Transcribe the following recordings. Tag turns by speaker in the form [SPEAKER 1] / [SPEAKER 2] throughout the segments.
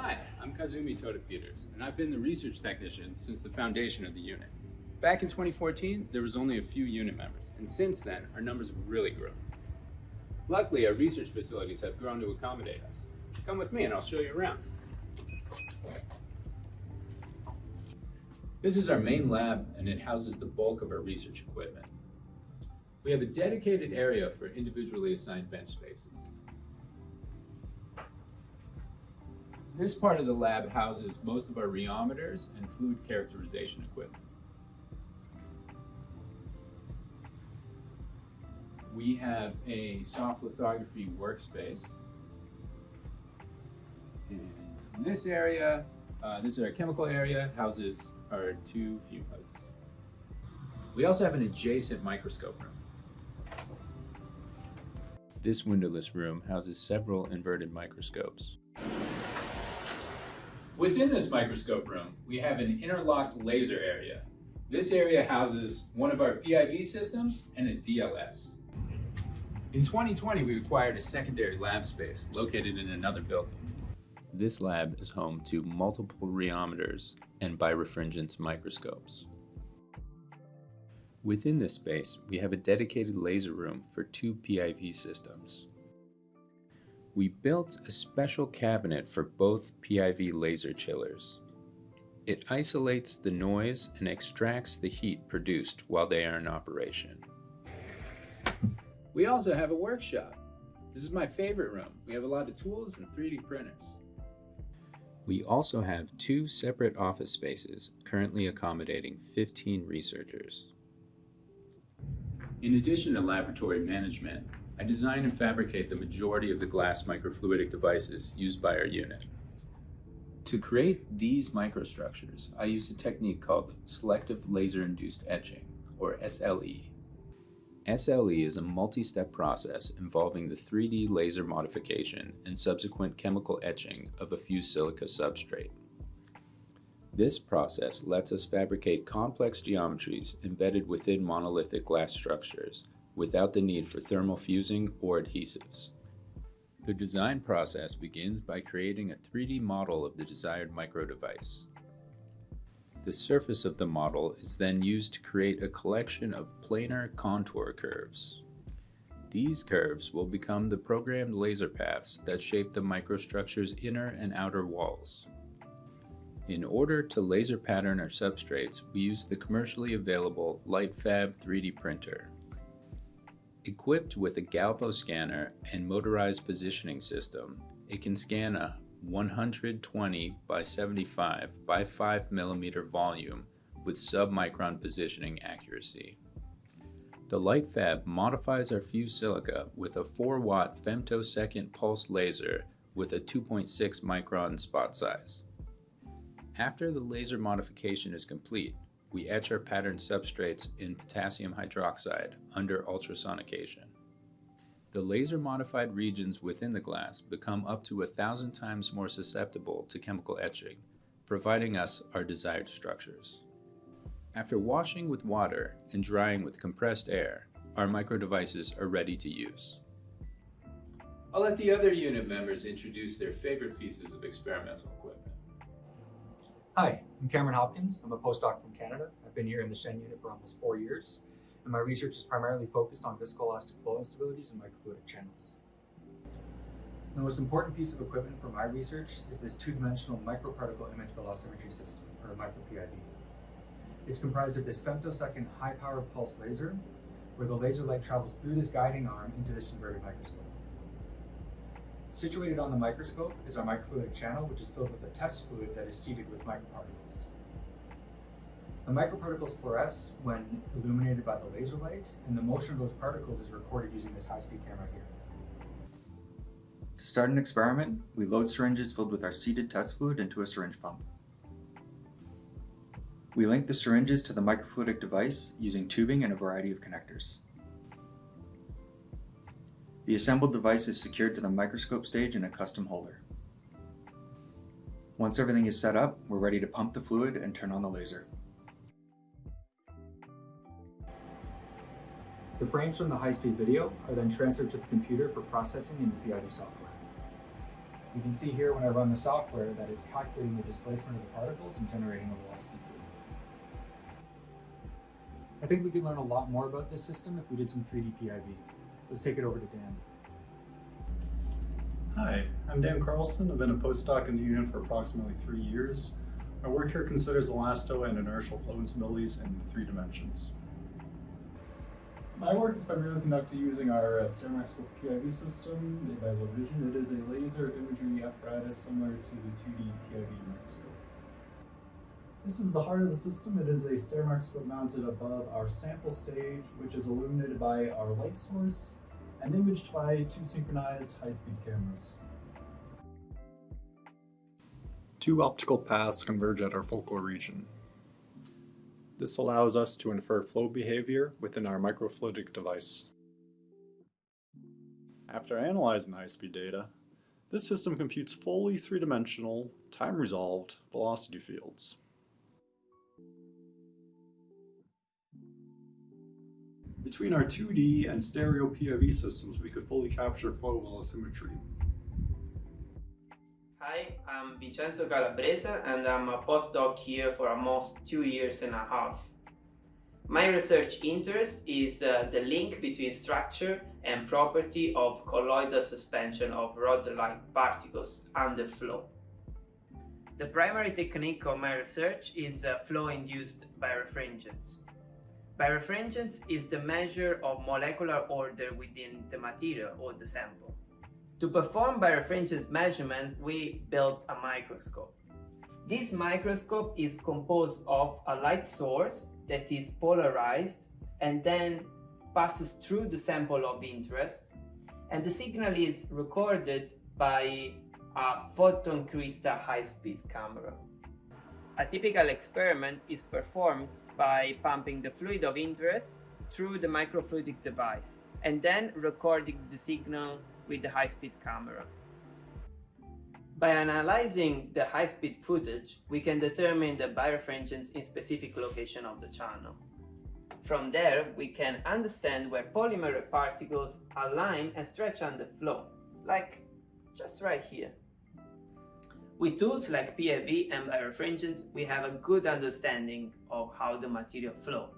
[SPEAKER 1] Hi, I'm Kazumi Toda Peters, and I've been the research technician since the foundation of the unit. Back in 2014, there was only a few unit members, and since then, our numbers have really grown. Luckily, our research facilities have grown to accommodate us. Come with me and I'll show you around. This is our main lab, and it houses the bulk of our research equipment. We have a dedicated area for individually assigned bench spaces. This part of the lab houses most of our rheometers and fluid characterization equipment. We have a soft lithography workspace. And this area, uh, this is our chemical area, houses our two fume hoods. We also have an adjacent microscope room. This windowless room houses several inverted microscopes. Within this microscope room, we have an interlocked laser area. This area houses one of our PIV systems and a DLS. In 2020, we acquired a secondary lab space located in another building. This lab is home to multiple rheometers and birefringence microscopes. Within this space, we have a dedicated laser room for two PIV systems. We built a special cabinet for both PIV laser chillers. It isolates the noise and extracts the heat produced while they are in operation. We also have a workshop. This is my favorite room. We have a lot of tools and 3D printers. We also have two separate office spaces currently accommodating 15 researchers. In addition to laboratory management, I design and fabricate the majority of the glass microfluidic devices used by our unit. To create these microstructures, I use a technique called selective laser-induced etching, or SLE. SLE is a multi-step process involving the 3D laser modification and subsequent chemical etching of a fused silica substrate. This process lets us fabricate complex geometries embedded within monolithic glass structures without the need for thermal fusing or adhesives. The design process begins by creating a 3D model of the desired microdevice. The surface of the model is then used to create a collection of planar contour curves. These curves will become the programmed laser paths that shape the microstructure's inner and outer walls. In order to laser pattern our substrates, we use the commercially available LightFab 3D printer. Equipped with a Galvo scanner and motorized positioning system, it can scan a 120 by 75 by 5 millimeter volume with submicron positioning accuracy. The LightFab modifies our fused silica with a 4 watt femtosecond pulse laser with a 2.6 micron spot size. After the laser modification is complete, we etch our patterned substrates in potassium hydroxide under ultrasonication. The laser-modified regions within the glass become up to a thousand times more susceptible to chemical etching, providing us our desired structures. After washing with water and drying with compressed air, our microdevices are ready to use. I'll let the other unit members introduce their favorite pieces of experimental equipment.
[SPEAKER 2] Hi, I'm Cameron Hopkins. I'm a postdoc from Canada. I've been here in the Shen unit for almost four years and my research is primarily focused on viscoelastic flow instabilities and microfluidic channels. The most important piece of equipment for my research is this two-dimensional microparticle image velocimetry system, or micro-PIV. It's comprised of this femtosecond high-power pulse laser, where the laser light travels through this guiding arm into this inverted microscope. Situated on the microscope is our microfluidic channel, which is filled with a test fluid that is seeded with microparticles. The microparticles fluoresce when illuminated by the laser light, and the motion of those particles is recorded using this high-speed camera here. To start an experiment, we load syringes filled with our seeded test fluid into a syringe pump. We link the syringes to the microfluidic device using tubing and a variety of connectors. The assembled device is secured to the microscope stage in a custom holder. Once everything is set up, we're ready to pump the fluid and turn on the laser. The frames from the high-speed video are then transferred to the computer for processing in the PIV software. You can see here when I run the software that is calculating the displacement of the particles and generating a velocity field. I think we could learn a lot more about this system if we did some 3D PIV. Let's take it over to Dan.
[SPEAKER 3] Hi, I'm Dan Carlson. I've been a postdoc in the unit for approximately three years. My work here considers elasto and inertial flow instabilities in three dimensions.
[SPEAKER 4] My work is primarily conducted using our uh, StairMicroscope PIV system made by LaVision. It is a laser imagery apparatus similar to the 2D PIV microscope. This is the heart of the system. It is a stereo microscope mounted above our sample stage, which is illuminated by our light source and imaged by two synchronized high-speed cameras.
[SPEAKER 3] Two optical paths converge at our focal region. This allows us to infer flow behavior within our microfluidic device. After analyzing the high-speed data, this system computes fully three-dimensional, time-resolved velocity fields. Between our 2D and stereo PIV systems, we could fully capture flow velocimetry.
[SPEAKER 5] Hi, I'm Vincenzo Calabrese and I'm a postdoc here for almost two years and a half. My research interest is uh, the link between structure and property of colloidal suspension of rod-like particles under flow. The primary technique of my research is uh, flow-induced birefringence. Birefringence is the measure of molecular order within the material or the sample. To perform birefringence measurement, we built a microscope. This microscope is composed of a light source that is polarized and then passes through the sample of interest and the signal is recorded by a Photron Crystal high-speed camera. A typical experiment is performed by pumping the fluid of interest through the microfluidic device and then recording the signal with the high-speed camera. By analyzing the high-speed footage, we can determine the birefringence in specific location of the channel. From there, we can understand where polymer particles align and stretch under flow, like just right here. With tools like PIV and birefringence, we have a good understanding of how the material flow.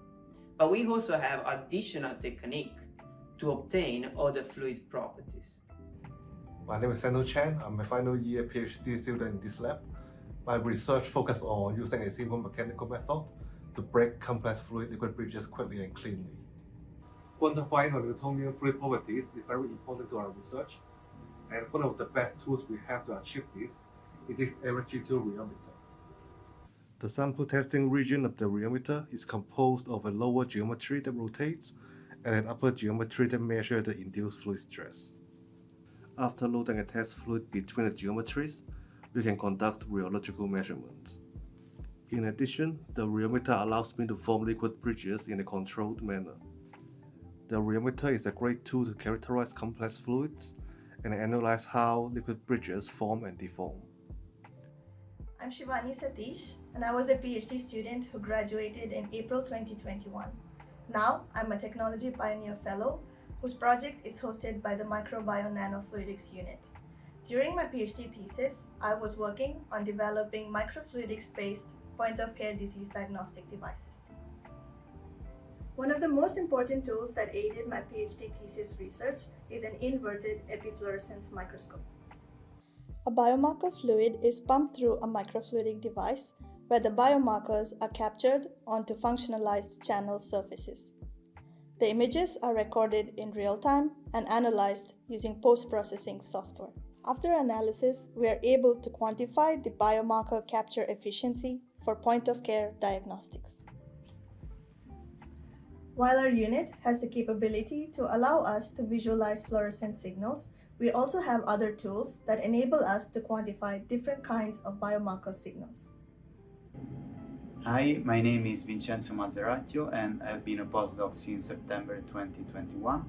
[SPEAKER 5] But we also have additional technique to obtain other fluid properties.
[SPEAKER 6] My name is San To Chan. I'm a final year PhD student in this lab. My research focuses on using a simple mechanical method to break complex fluid liquid bridges quickly and cleanly. Quantifying Newtonian fluid properties is very important to our research, and one of the best tools we have to achieve this it is electrical rheometer. The sample testing region of the rheometer is composed of a lower geometry that rotates and an upper geometry that measures the induced fluid stress. After loading a test fluid between the geometries, we can conduct rheological measurements. In addition, the rheometer allows me to form liquid bridges in a controlled manner. The rheometer is a great tool to characterize complex fluids and analyze how liquid bridges form and deform.
[SPEAKER 7] I'm Shivani Sathish, and I was a PhD student who graduated in April 2021. Now, I'm a Technology Pioneer Fellow whose project is hosted by the Micro/Bio/Nanofluidics Unit. During my PhD thesis, I was working on developing microfluidics-based point-of-care disease diagnostic devices. One of the most important tools that aided my PhD thesis research is an inverted epifluorescence microscope. A biomarker fluid is pumped through a microfluidic device where the biomarkers are captured onto functionalized channel surfaces. The images are recorded in real time and analyzed using post-processing software. After analysis, we are able to quantify the biomarker capture efficiency for point-of-care diagnostics. While our unit has the capability to allow us to visualize fluorescent signals, we also have other tools that enable us to quantify different kinds of biomarker signals.
[SPEAKER 8] Hi, my name is Vincenzo Mazzaracchio and I've been a postdoc since September 2021.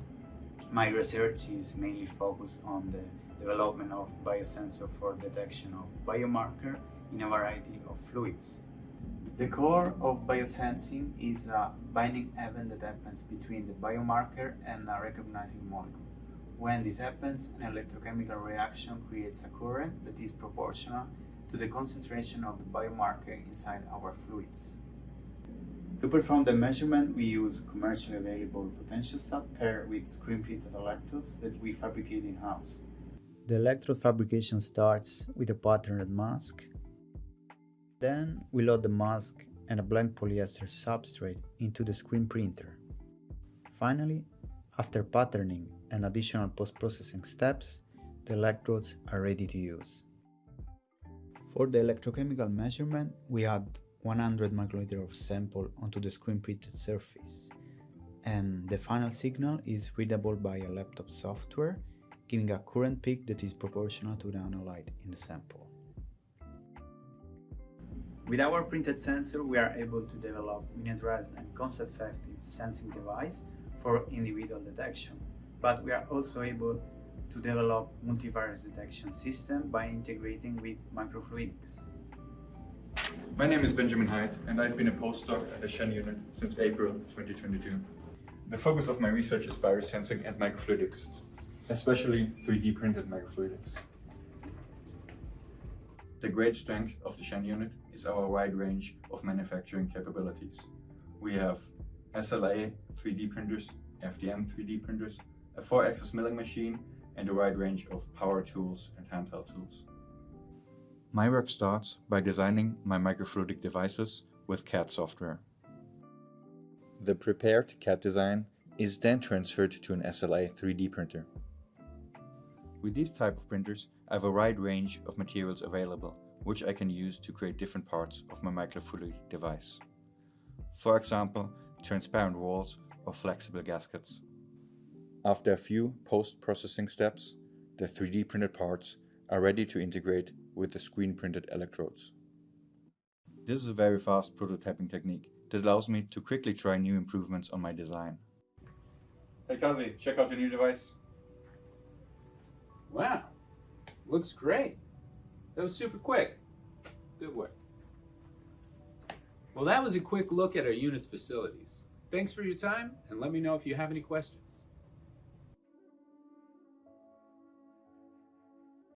[SPEAKER 8] My research is mainly focused on the development of biosensor for detection of biomarker in a variety of fluids. The core of biosensing is a binding event that happens between the biomarker and a recognizing molecule. When this happens, an electrochemical reaction creates a current that is proportional to the concentration of the biomarker inside our fluids. To perform the measurement, we use commercially available potentiostat paired with screen-printed electrodes that we fabricate in-house. The electrode fabrication starts with a patterned mask. Then we load the mask and a blank polyester substrate into the screen printer. Finally, after patterning and additional post-processing steps, the electrodes are ready to use. For the electrochemical measurement, we add 100 microliter of sample onto the screen printed surface and the final signal is readable by a laptop software giving a current peak that is proportional to the analyte in the sample. With our printed sensor we are able to develop miniaturized and cost-effective sensing device for individual detection, but we are also able to develop multivariate detection system by integrating with microfluidics.
[SPEAKER 9] My name is Benjamin Hyde and I've been a postdoc at the Shen unit since April 2022. The focus of my research is biosensing and microfluidics, especially 3D printed microfluidics. The great strength of the Shen unit is our wide range of manufacturing capabilities. We have SLA 3D printers, FDM 3D printers, a 4-axis milling machine, and a wide range of power tools and handheld tools. My work starts by designing my microfluidic devices with CAD software. The prepared CAD design is then transferred to an SLA 3D printer. With these type of printers, I have a wide range of materials available, which I can use to create different parts of my microfluidic device. For example, transparent walls or flexible gaskets. After a few post-processing steps, the 3D printed parts are ready to integrate with the screen printed electrodes. This is a very fast prototyping technique that allows me to quickly try new improvements on my design. Hey Kazi, check out the new device.
[SPEAKER 1] Wow, looks great. That was super quick. Good work. Well, that was a quick look at our unit's facilities. Thanks for your time, and let me know if you have any questions.